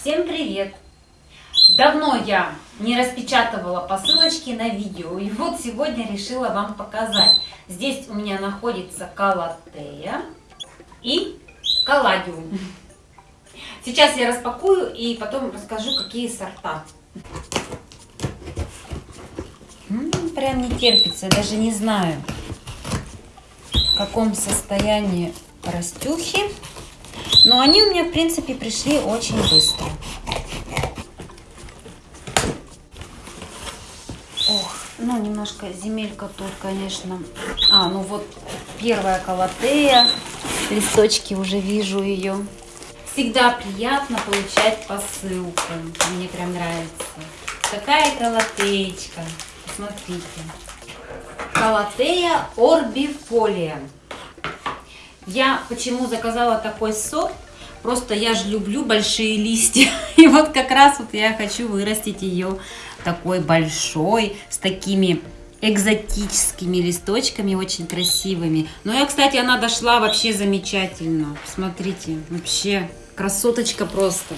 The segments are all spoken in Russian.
Всем привет! Давно я не распечатывала посылочки на видео, и вот сегодня решила вам показать. Здесь у меня находится калатея и калладиум. Сейчас я распакую и потом расскажу, какие сорта. Прям не терпится, даже не знаю, в каком состоянии растюхи. Но они у меня, в принципе, пришли очень быстро. Ох, ну немножко земелька тут, конечно. А, ну вот первая колотея. Листочки уже вижу ее. Всегда приятно получать посылку. Мне прям нравится. Такая колотеечка. Посмотрите. Колотея орбифолия. Я почему заказала такой сорт? Просто я же люблю большие листья. И вот как раз вот я хочу вырастить ее такой большой, с такими экзотическими листочками, очень красивыми. Но я, кстати, она дошла вообще замечательно. Смотрите, вообще красоточка просто.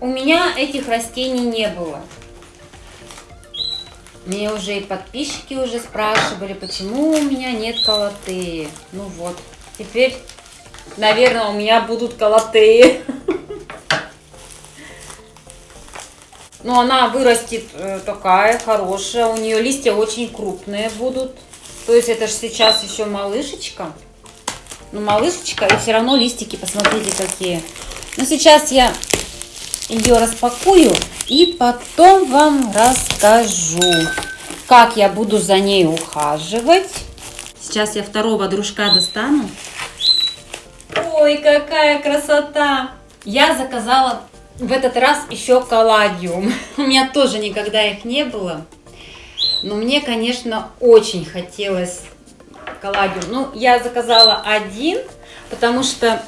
У меня этих растений не было. Мне уже и подписчики уже спрашивали, почему у меня нет колотеи. Ну вот, теперь, наверное, у меня будут колотеи. Но ну, она вырастет э, такая хорошая, у нее листья очень крупные будут. То есть это же сейчас еще малышечка. Ну, малышечка, и все равно листики, посмотрите, какие. Ну, сейчас я ее распакую и потом вам расскажу, как я буду за ней ухаживать. Сейчас я второго дружка достану. Ой, какая красота! Я заказала в этот раз еще колладиум. У меня тоже никогда их не было. Но мне, конечно, очень хотелось колладиум. Ну, я заказала один, потому что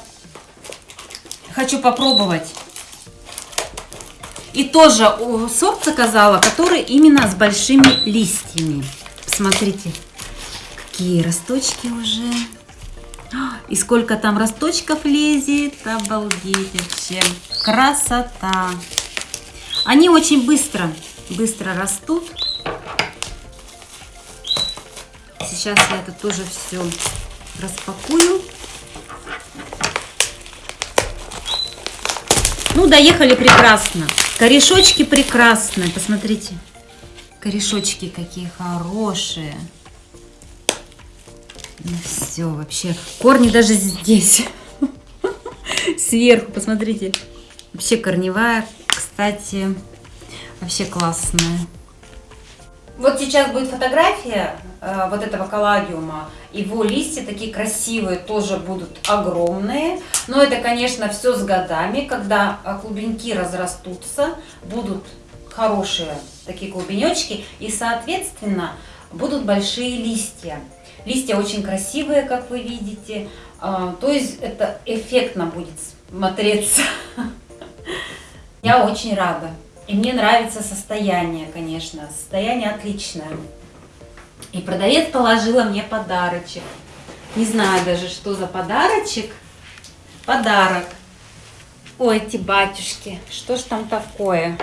хочу попробовать. И тоже сорт заказала, который именно с большими листьями. Посмотрите, какие росточки уже. И сколько там росточков лезет. Обалдеть вообще. Красота. Они очень быстро, быстро растут. Сейчас я это тоже все распакую. Ну, доехали прекрасно. Корешочки прекрасные. Посмотрите. Корешочки какие хорошие. Ну все, вообще. Корни даже здесь. Сверху, посмотрите. Вообще корневая, кстати, вообще классная. Вот сейчас будет фотография э, вот этого колладиума. Его листья такие красивые, тоже будут огромные. Но это, конечно, все с годами, когда э, клубеньки разрастутся, будут хорошие такие клубенечки. И, соответственно, будут большие листья. Листья очень красивые, как вы видите. Э, то есть это эффектно будет смотреться. Я очень рада. И мне нравится состояние, конечно. Состояние отличное. И продавец положила мне подарочек. Не знаю даже, что за подарочек. Подарок. Ой, эти батюшки, что ж там такое?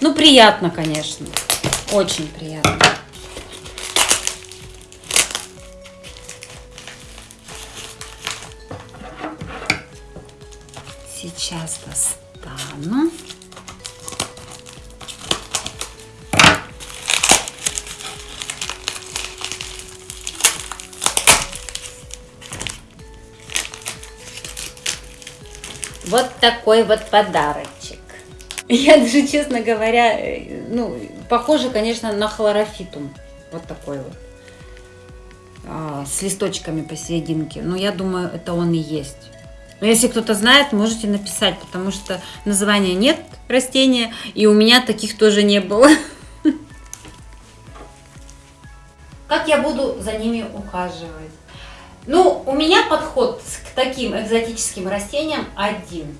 Ну, приятно, конечно. Очень приятно. Сейчас достану. Вот такой вот подарочек. Я даже, честно говоря, э, ну, похоже, конечно, на хлорофитум. Вот такой вот. А, с листочками посерединке. Но я думаю, это он и есть. Но если кто-то знает, можете написать, потому что названия нет растения, и у меня таких тоже не было. Как я буду за ними ухаживать? Ну, у меня подход к таким экзотическим растениям один.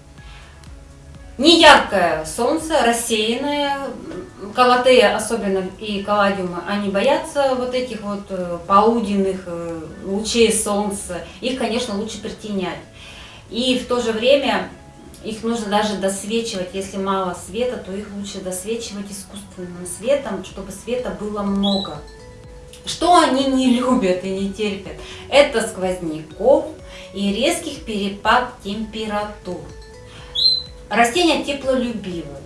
Не яркое солнце, рассеянное, Калатея особенно и калладиумы, они боятся вот этих вот э, полуденных э, лучей солнца. Их, конечно, лучше притенять. И в то же время их нужно даже досвечивать. Если мало света, то их лучше досвечивать искусственным светом, чтобы света было много. Что они не любят и не терпят? Это сквозняков и резких перепад температур. Растения теплолюбивые.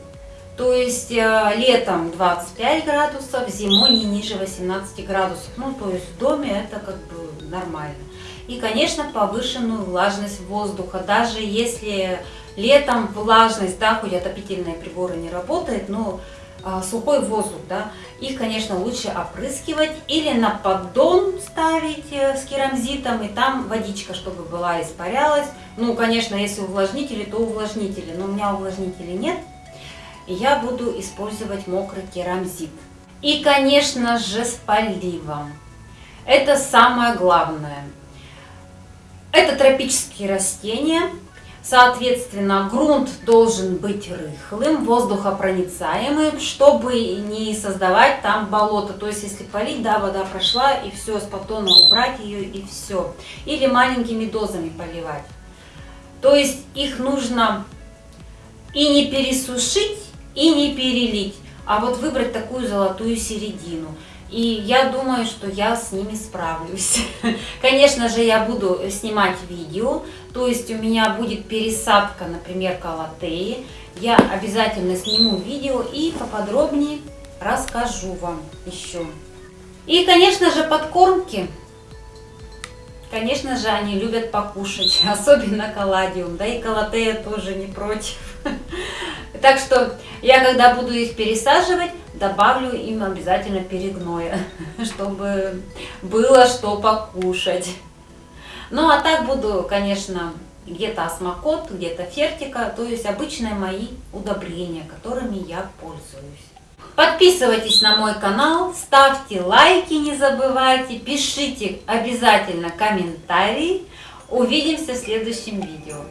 То есть э, летом 25 градусов, зимой не ниже 18 градусов. Ну, то есть в доме это как бы нормально. И, конечно, повышенную влажность воздуха. Даже если летом влажность, да, хоть отопительные приборы не работают, но а, сухой воздух, да, их, конечно, лучше опрыскивать или на поддон ставить э, с керамзитом, и там водичка, чтобы была, испарялась. Ну, конечно, если увлажнители, то увлажнители, но у меня увлажнителей нет, я буду использовать мокрый керамзит. И, конечно же, с поливом. Это самое главное. Это тропические растения, Соответственно, грунт должен быть рыхлым, воздухопроницаемым, чтобы не создавать там болото. То есть, если полить, да, вода прошла, и все, с поддона убрать ее, и все. Или маленькими дозами поливать. То есть, их нужно и не пересушить, и не перелить, а вот выбрать такую золотую середину. И я думаю, что я с ними справлюсь. Конечно же, я буду снимать видео, то есть у меня будет пересадка, например, калатеи. Я обязательно сниму видео и поподробнее расскажу вам еще. И, конечно же, подкормки. Конечно же, они любят покушать, особенно каладиум, да и калатея тоже не против. Так что я, когда буду их пересаживать, добавлю им обязательно перегноя, чтобы было что покушать. Ну а так буду, конечно, где-то осмокот, где-то фертика, то есть обычные мои удобрения, которыми я пользуюсь. Подписывайтесь на мой канал, ставьте лайки, не забывайте, пишите обязательно комментарии. Увидимся в следующем видео.